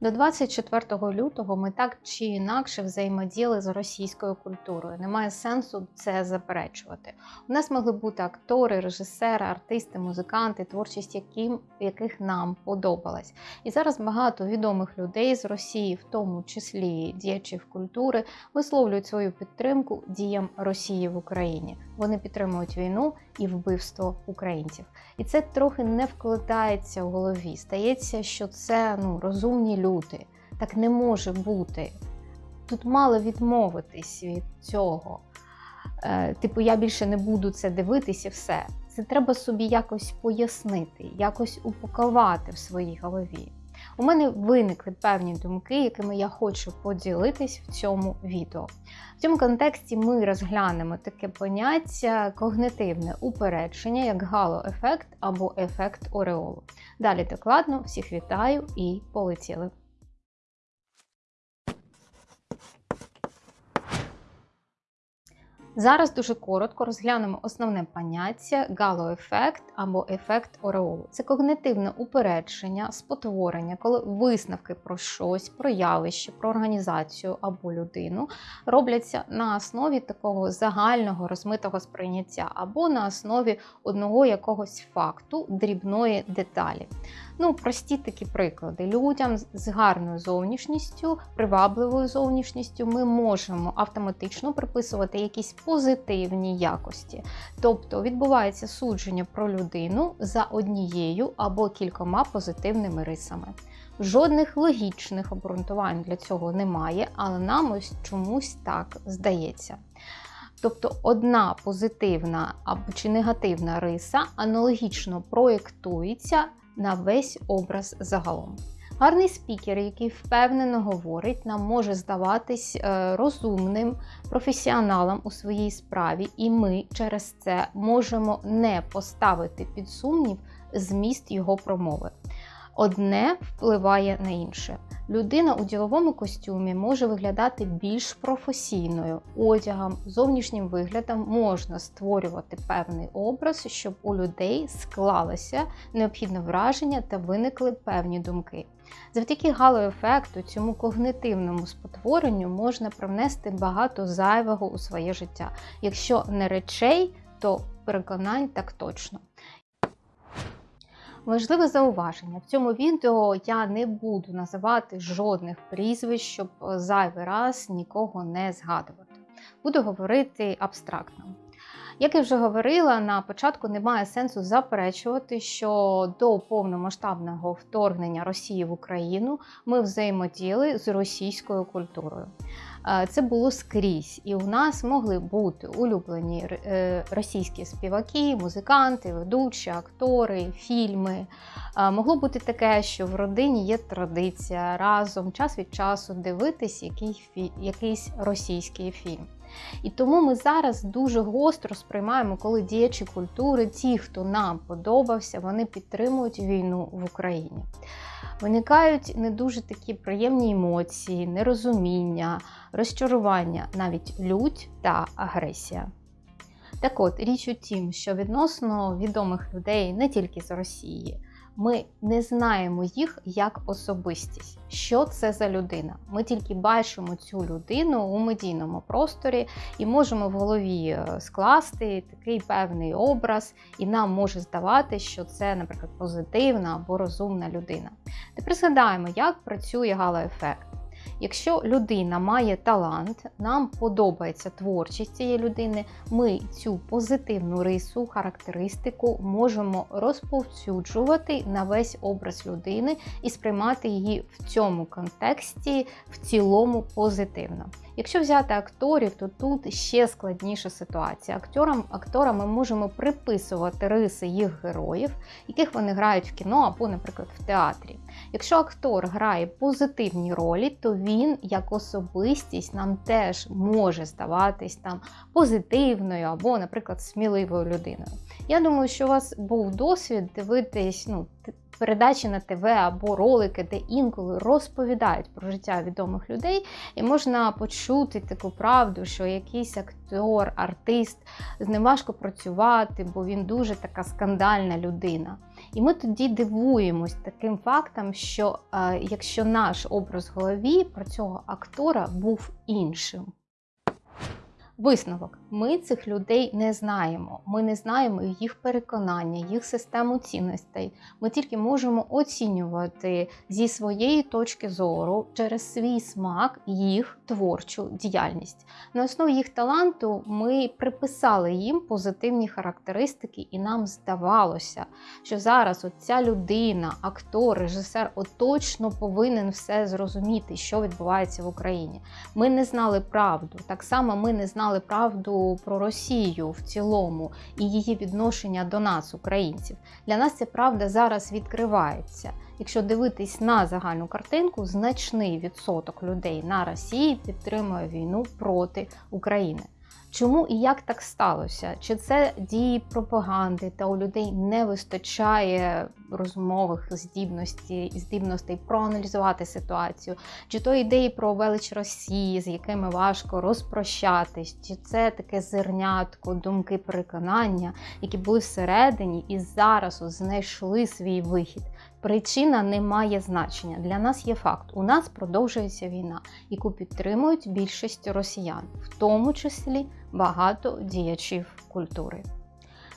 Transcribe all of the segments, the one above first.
До 24 лютого ми так чи інакше взаємодіяли з російською культурою. Немає сенсу це заперечувати. У нас могли бути актори, режисери, артисти, музиканти, творчість, яким, яких нам подобалась. І зараз багато відомих людей з Росії, в тому числі діячів культури, висловлюють свою підтримку діям Росії в Україні. Вони підтримують війну і вбивство українців. І це трохи не вкладається в голові. Стається, що це ну розумні люди. Так не може бути. Тут мало відмовитись від цього. Е, Типу, я більше не буду це дивитися, все. Це треба собі якось пояснити, якось упакувати в своїй голові. У мене виникли певні думки, якими я хочу поділитись в цьому відео. В цьому контексті ми розглянемо таке поняття когнитивне упередження, як гало-ефект або ефект ореолу. Далі докладно всіх вітаю і полетіли. Зараз дуже коротко розглянемо основне поняття галоефект або ефект ореолу. Це когнитивне упередження, спотворення, коли висновки про щось, про явище, про організацію або людину робляться на основі такого загального розмитого сприйняття або на основі одного якогось факту, дрібної деталі. Ну, прості такі приклади. Людям з гарною зовнішністю, привабливою зовнішністю ми можемо автоматично приписувати якісь позитивні якості. Тобто відбувається судження про людину за однією або кількома позитивними рисами. Жодних логічних обґрунтувань для цього немає, але нам ось чомусь так здається. Тобто одна позитивна або чи негативна риса аналогічно проєктується на весь образ загалом. Гарний спікер, який впевнено говорить, нам може здаватись е, розумним професіоналом у своїй справі, і ми через це можемо не поставити під сумнів зміст його промови. Одне впливає на інше. Людина у діловому костюмі може виглядати більш професійною. Одягом, зовнішнім виглядом можна створювати певний образ, щоб у людей склалося необхідне враження та виникли певні думки. Завдяки галоефекту, цьому когнитивному спотворенню можна привнести багато зайвого у своє життя. Якщо не речей, то переконань так точно. Важливе зауваження. В цьому відео я не буду називати жодних прізвищ, щоб зайвий раз нікого не згадувати. Буду говорити абстрактно. Як я вже говорила, на початку немає сенсу заперечувати, що до повномасштабного вторгнення Росії в Україну ми взаємодіяли з російською культурою. Це було скрізь, і у нас могли бути улюблені е, російські співаки, музиканти, ведучі, актори, фільми. Могло бути таке, що в родині є традиція разом час від часу дивитись який, якийсь російський фільм. І тому ми зараз дуже гостро сприймаємо, коли діячі культури, ті, хто нам подобався, вони підтримують війну в Україні. Виникають не дуже такі приємні емоції, нерозуміння, розчарування, навіть лють та агресія. Так от, річ у тім, що відносно відомих людей не тільки з Росії, ми не знаємо їх як особистість. Що це за людина? Ми тільки бачимо цю людину у медійному просторі і можемо в голові е, скласти такий певний образ, і нам може здавати, що це, наприклад, позитивна або розумна людина. Тепер згадаємо, як працює галоефект. Якщо людина має талант, нам подобається творчість цієї людини, ми цю позитивну рису, характеристику можемо розповсюджувати на весь образ людини і сприймати її в цьому контексті в цілому позитивно. Якщо взяти акторів, то тут ще складніша ситуація. Акторам, акторам ми можемо приписувати риси їх героїв, яких вони грають в кіно або, наприклад, в театрі. Якщо актор грає позитивні ролі, то він як особистість нам теж може здаватись там позитивною або, наприклад, сміливою людиною. Я думаю, що у вас був досвід дивитись ну, передачі на ТВ або ролики, де інколи розповідають про життя відомих людей, і можна почути таку правду, що якийсь актор, артист з ним важко працювати, бо він дуже така скандальна людина. І ми тоді дивуємось таким фактом, що е, якщо наш образ в голові про цього актора був іншим. Висновок: ми цих людей не знаємо. Ми не знаємо їх переконання, їх систему цінностей. Ми тільки можемо оцінювати зі своєї точки зору через свій смак їх творчу діяльність. На основі їх таланту ми приписали їм позитивні характеристики, і нам здавалося, що зараз ця людина, актор, режисер, от точно повинен все зрозуміти, що відбувається в Україні. Ми не знали правду. Так само ми не знали знали про Росію в цілому і її відношення до нас, українців. Для нас ця правда зараз відкривається. Якщо дивитись на загальну картинку, значний відсоток людей на Росії підтримує війну проти України. Чому і як так сталося? Чи це дії пропаганди, та у людей не вистачає розмових здібностей, здібностей проаналізувати ситуацію, чи то ідеї про велич Росії, з якими важко розпрощатись, чи це таке зернятко, думки переконання, які були всередині і зараз знайшли свій вихід. Причина не має значення. Для нас є факт: у нас продовжується війна, яку підтримують більшість росіян, в тому числі багато діячів культури.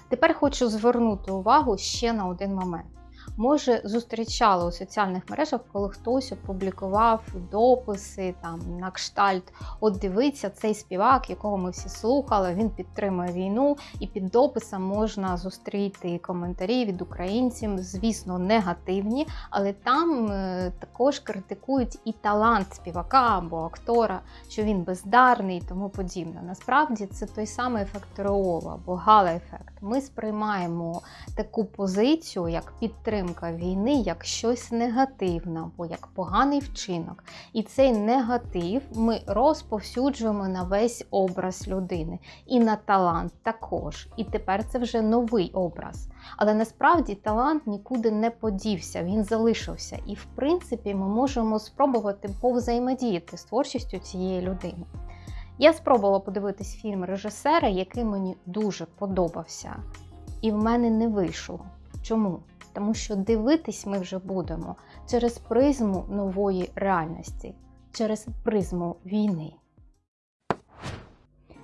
Тепер хочу звернути увагу ще на один момент. Може, зустрічали у соціальних мережах, коли хтось опублікував дописи там на кштальт. От дивиться цей співак, якого ми всі слухали. Він підтримує війну, і під дописом можна зустріти коментарі від українців, звісно, негативні, але там е, також критикують і талант співака або актора, що він бездарний і тому подібне. Насправді це той самий ефект Реола або гала-ефект. Ми сприймаємо таку позицію як підтримку підтримка війни як щось негативне або як поганий вчинок. І цей негатив ми розповсюджуємо на весь образ людини і на талант також. І тепер це вже новий образ. Але насправді талант нікуди не подівся, він залишився. І, в принципі, ми можемо спробувати повзаємодіяти з творчістю цієї людини. Я спробувала подивитись фільм режисера, який мені дуже подобався, і в мене не вийшло. Чому? Тому що дивитись ми вже будемо через призму нової реальності, через призму війни.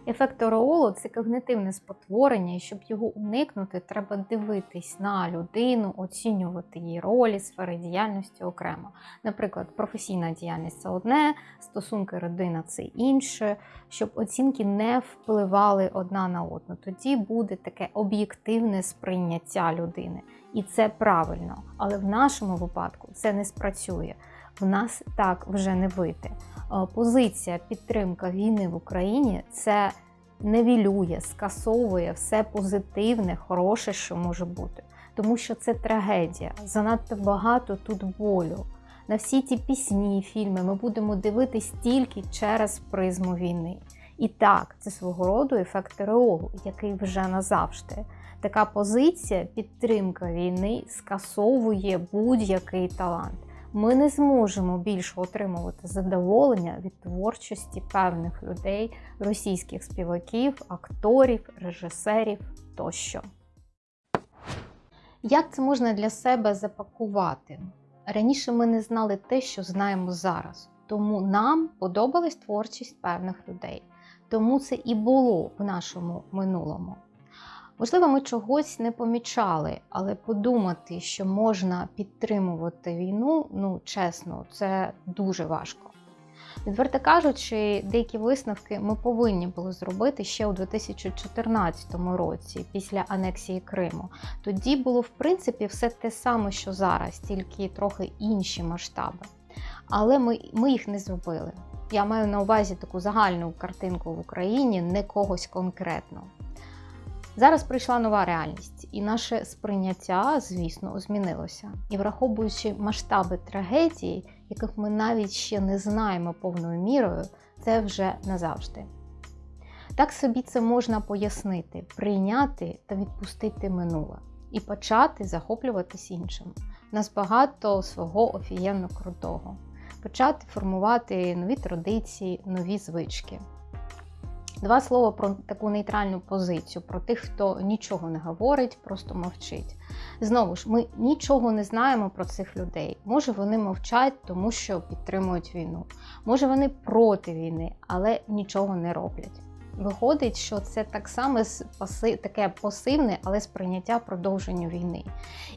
Ефект ореолу це когнитивне спотворення, і щоб його уникнути, треба дивитись на людину, оцінювати її ролі, сфери діяльності окремо. Наприклад, професійна діяльність це одне, стосунки родина це інше, щоб оцінки не впливали одна на одну. Тоді буде таке об'єктивне сприйняття людини. І це правильно. Але в нашому випадку це не спрацює. В нас так вже не вийти. Е, позиція підтримка війни в Україні це невілює, скасовує все позитивне, хороше, що може бути. Тому що це трагедія. Занадто багато тут болю. На всі ті пісні, фільми ми будемо дивитись тільки через призму війни. І так, це свого роду ефект реолу, який вже назавжди. Така позиція підтримка війни скасовує будь-який талант ми не зможемо більше отримувати задоволення від творчості певних людей, російських співаків, акторів, режисерів тощо. Як це можна для себе запакувати? Раніше ми не знали те, що знаємо зараз, тому нам подобалась творчість певних людей. Тому це і було в нашому минулому. Можливо, ми чогось не помічали, але подумати, що можна підтримувати війну, ну чесно, це дуже важко. Відверто кажучи, деякі висновки ми повинні були зробити ще у 2014 році, після анексії Криму. Тоді було, в принципі, все те саме, що зараз, тільки трохи інші масштаби. Але ми, ми їх не зробили. Я маю на увазі таку загальну картинку в Україні, не когось конкретно. Зараз прийшла нова реальність, і наше сприйняття, звісно, змінилося. І враховуючи масштаби трагедії, яких ми навіть ще не знаємо повною мірою, це вже назавжди. Так собі це можна пояснити, прийняти та відпустити минуле і почати захоплюватись іншим. У нас багато свого офігенно крутого. Почати формувати нові традиції, нові звички. Два слова про таку нейтральну позицію, про тих, хто нічого не говорить, просто мовчить. Знову ж, ми нічого не знаємо про цих людей. Може, вони мовчать, тому що підтримують війну. Може, вони проти війни, але нічого не роблять. Виходить, що це так само таке пасивне, але сприйняття продовження війни.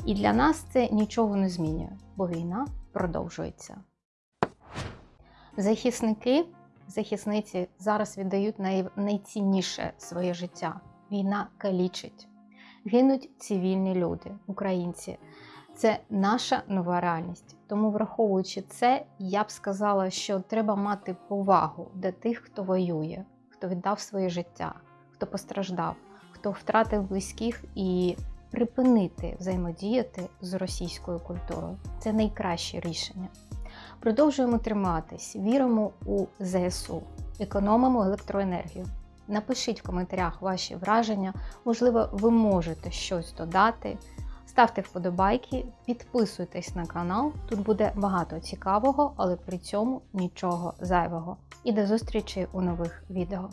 І для нас це нічого не змінює, бо війна продовжується. Захисники, захисниці зараз віддають най... найцінніше своє життя. Війна калічить. Гинуть цивільні люди, українці. Це наша нова реальність. Тому, враховуючи це, я б сказала, що треба мати повагу до тих, хто воює, хто віддав своє життя, хто постраждав, хто втратив близьких і припинити взаємодіяти з російською культурою. Це найкраще рішення. Продовжуємо триматись, віримо у ЗСУ, економимо електроенергію. Напишіть в коментарях ваші враження, можливо, ви можете щось додати. Ставте вподобайки, підписуйтесь на канал, тут буде багато цікавого, але при цьому нічого зайвого. І до зустрічі у нових відео.